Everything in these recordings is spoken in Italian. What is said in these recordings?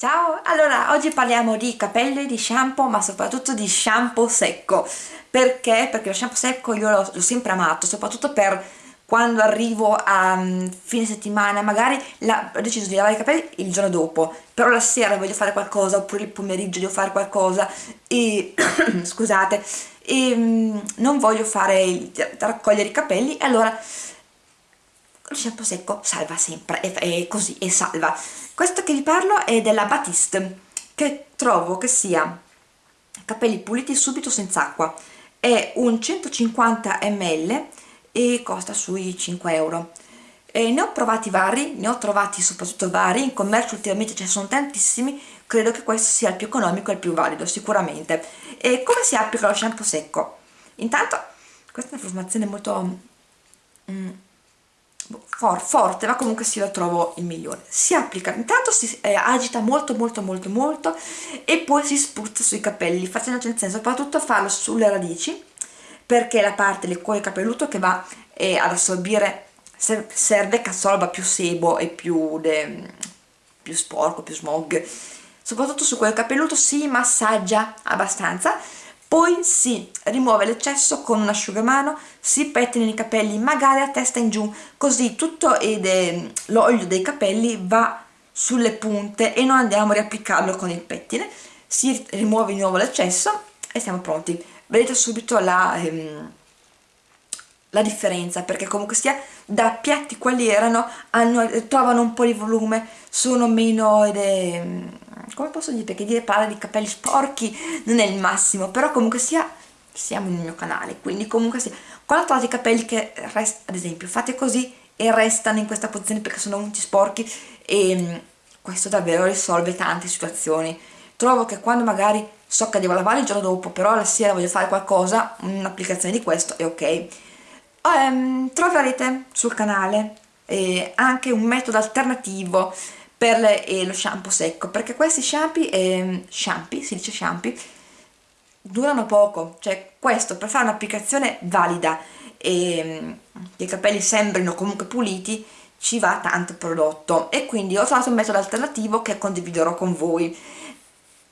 Ciao, allora oggi parliamo di capelli, di shampoo, ma soprattutto di shampoo secco. Perché? Perché lo shampoo secco io l'ho sempre amato, soprattutto per quando arrivo a um, fine settimana, magari la, ho deciso di lavare i capelli il giorno dopo, però la sera voglio fare qualcosa, oppure il pomeriggio devo fare qualcosa, e scusate, e um, non voglio fare raccogliere i capelli, allora lo shampoo secco salva sempre, è, è così, e salva. Questo che vi parlo è della Batiste, che trovo che sia capelli puliti subito senza acqua. È un 150 ml e costa sui 5 euro. E ne ho provati vari, ne ho trovati soprattutto vari, in commercio ultimamente ce ne sono tantissimi, credo che questo sia il più economico e il più valido, sicuramente. E come si applica lo shampoo secco? Intanto, questa è una formazione molto... Mm, for, forte ma comunque sì lo trovo il migliore. Si applica intanto si eh, agita molto molto molto molto e poi si spruzza sui capelli facendo attenzione soprattutto a farlo sulle radici perché la parte del cuore capelluto che va eh, ad assorbire serve che assorba più sebo e più, de, più sporco, più smog. Soprattutto su quel capelluto si massaggia abbastanza poi si rimuove l'eccesso con un asciugamano, si pettinano i capelli magari a testa in giù, così tutto l'olio dei capelli va sulle punte e non andiamo a riapplicarlo con il pettine, si rimuove di nuovo l'eccesso e siamo pronti. Vedete subito la, ehm, la differenza perché comunque sia da piatti quali erano hanno, trovano un po' di volume, sono meno ed è come posso dire perché dire parlare di capelli sporchi non è il massimo però comunque sia siamo nel mio canale quindi comunque sia quando trovate i capelli che restano ad esempio fate così e restano in questa posizione perché sono venuti sporchi e mm, questo davvero risolve tante situazioni. Trovo che quando magari so che devo lavare il giorno dopo però la sera voglio fare qualcosa un'applicazione di questo è ok um, troverete sul canale eh, anche un metodo alternativo per le, eh, lo shampoo secco perché questi shampoo, eh, shampoo, si dice shampoo, durano poco, cioè questo per fare un'applicazione valida e mm, che i capelli sembrino comunque puliti ci va tanto prodotto. E quindi ho trovato un metodo alternativo che condividerò con voi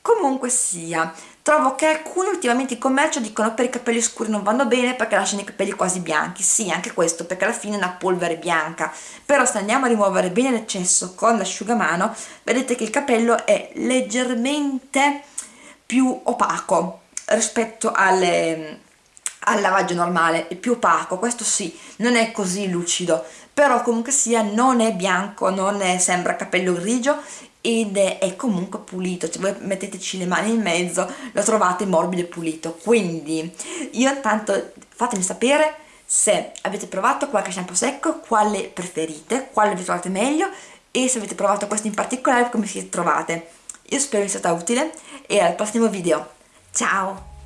comunque sia trovo che alcuni ultimamente in commercio dicono per i capelli scuri non vanno bene perché lasciano i capelli quasi bianchi. Sì anche questo perché alla fine è una polvere bianca. Però se andiamo a rimuovere bene l'eccesso con l'asciugamano vedete che il capello è leggermente più opaco rispetto alle, al lavaggio normale è più opaco questo sì non è così lucido però comunque sia non è bianco non è, sembra capello grigio ed è comunque pulito, cioè voi metteteci le mani in mezzo, lo trovate morbido e pulito, quindi io intanto fatemi sapere se avete provato qualche shampoo secco, quale preferite, quale vi trovate meglio e se avete provato questo in particolare come si trovate. Io spero vi sia stata utile e al prossimo video. Ciao!